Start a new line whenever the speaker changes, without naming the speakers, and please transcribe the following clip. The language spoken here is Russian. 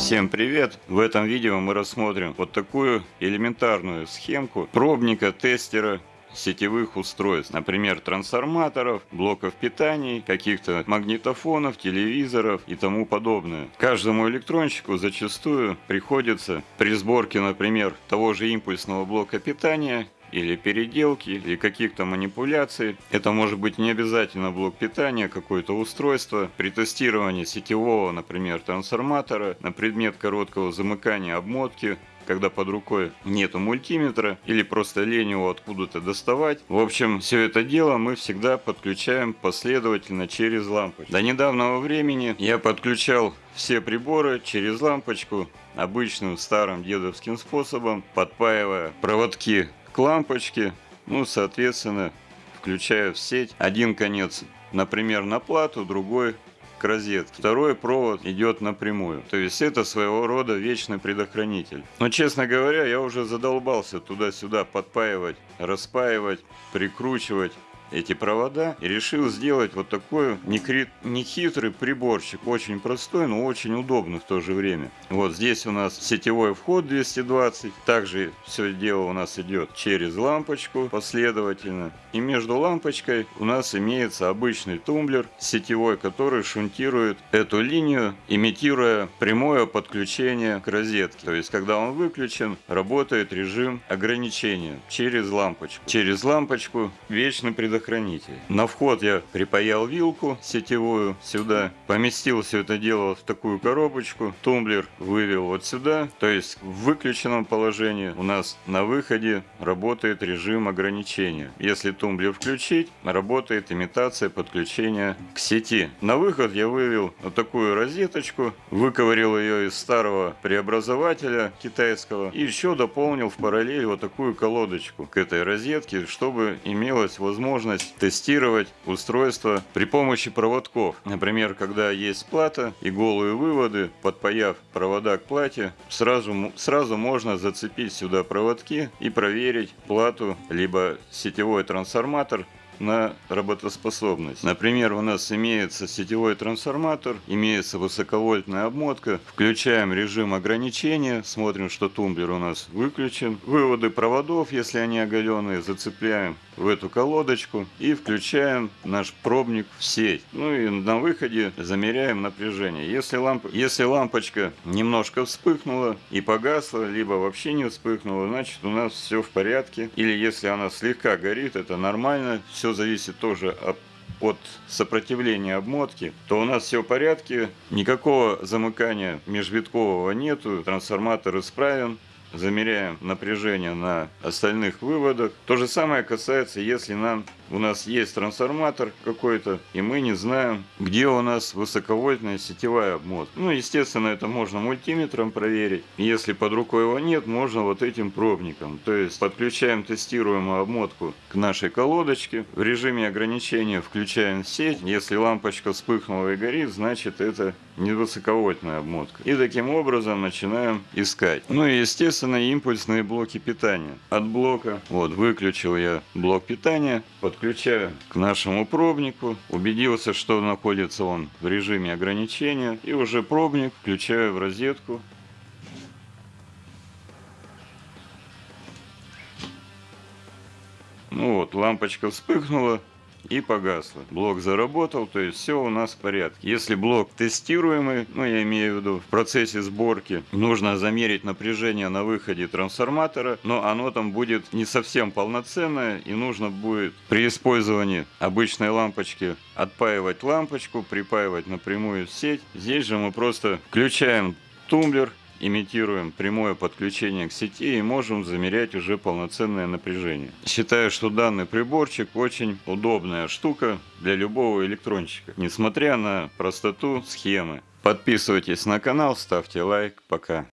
Всем привет! В этом видео мы рассмотрим вот такую элементарную схемку пробника тестера сетевых устройств, например, трансформаторов, блоков питания, каких-то магнитофонов, телевизоров и тому подобное. Каждому электронщику зачастую приходится при сборке, например, того же импульсного блока питания или переделки, или каких-то манипуляций. Это может быть не обязательно блок питания, какое-то устройство. При тестировании сетевого, например, трансформатора на предмет короткого замыкания обмотки когда под рукой нету мультиметра или просто лень его откуда-то доставать. В общем, все это дело мы всегда подключаем последовательно через лампочку. До недавнего времени я подключал все приборы через лампочку обычным старым дедовским способом, подпаивая проводки к лампочке, ну, соответственно, включая в сеть один конец, например, на плату, другой к розетке. Второй провод идет напрямую. То есть это своего рода вечный предохранитель. Но, честно говоря, я уже задолбался туда-сюда подпаивать, распаивать, прикручивать эти провода и решил сделать вот такой нехитрый приборчик. Очень простой, но очень удобный в то же время. Вот здесь у нас сетевой вход 220. Также все дело у нас идет через лампочку последовательно. И между лампочкой у нас имеется обычный тумблер сетевой, который шунтирует эту линию, имитируя прямое подключение к розетке. То есть, когда он выключен, работает режим ограничения через лампочку. Через лампочку вечный предохранитель предохранитель. На вход я припаял вилку сетевую сюда, поместил все это дело в такую коробочку, тумблер вывел вот сюда, то есть в выключенном положении у нас на выходе работает режим ограничения. Если тумблер включить, работает имитация подключения к сети. На выход я вывел вот такую розеточку, выковырил ее из старого преобразователя китайского и еще дополнил в параллель вот такую колодочку к этой розетке, чтобы имелась возможность возможность тестировать устройство при помощи проводков. Например, когда есть плата и голые выводы, подпаяв провода к плате, сразу, сразу можно зацепить сюда проводки и проверить плату, либо сетевой трансформатор на работоспособность. Например, у нас имеется сетевой трансформатор, имеется высоковольтная обмотка. Включаем режим ограничения, смотрим, что тумблер у нас выключен. Выводы проводов, если они оголенные, зацепляем в эту колодочку и включаем наш пробник в сеть. Ну и на выходе замеряем напряжение. Если, ламп... если лампочка немножко вспыхнула и погасла, либо вообще не вспыхнула, значит у нас все в порядке. Или если она слегка горит, это нормально. Все зависит тоже от от сопротивления обмотки, то у нас все в порядке, никакого замыкания межвиткового нету, трансформатор исправен, замеряем напряжение на остальных выводах. То же самое касается, если нам у нас есть трансформатор какой-то, и мы не знаем, где у нас высоковольтная сетевая обмотка. Ну, естественно, это можно мультиметром проверить. Если под рукой его нет, можно вот этим пробником. То есть подключаем тестируемую обмотку к нашей колодочке. В режиме ограничения включаем сеть. Если лампочка вспыхнула и горит, значит это не высоковольтная обмотка. И таким образом начинаем искать. Ну и естественно импульсные блоки питания. От блока, вот выключил я блок питания, подключаю к нашему пробнику, убедился, что находится он в режиме ограничения и уже пробник включаю в розетку. Ну вот, лампочка вспыхнула, и погасло. Блок заработал, то есть все у нас в порядке. Если блок тестируемый, ну я имею в виду в процессе сборки, нужно замерить напряжение на выходе трансформатора, но оно там будет не совсем полноценное и нужно будет при использовании обычной лампочки отпаивать лампочку, припаивать напрямую в сеть. Здесь же мы просто включаем тумблер имитируем прямое подключение к сети и можем замерять уже полноценное напряжение. Считаю, что данный приборчик очень удобная штука для любого электронщика, несмотря на простоту схемы. Подписывайтесь на канал, ставьте лайк. Пока.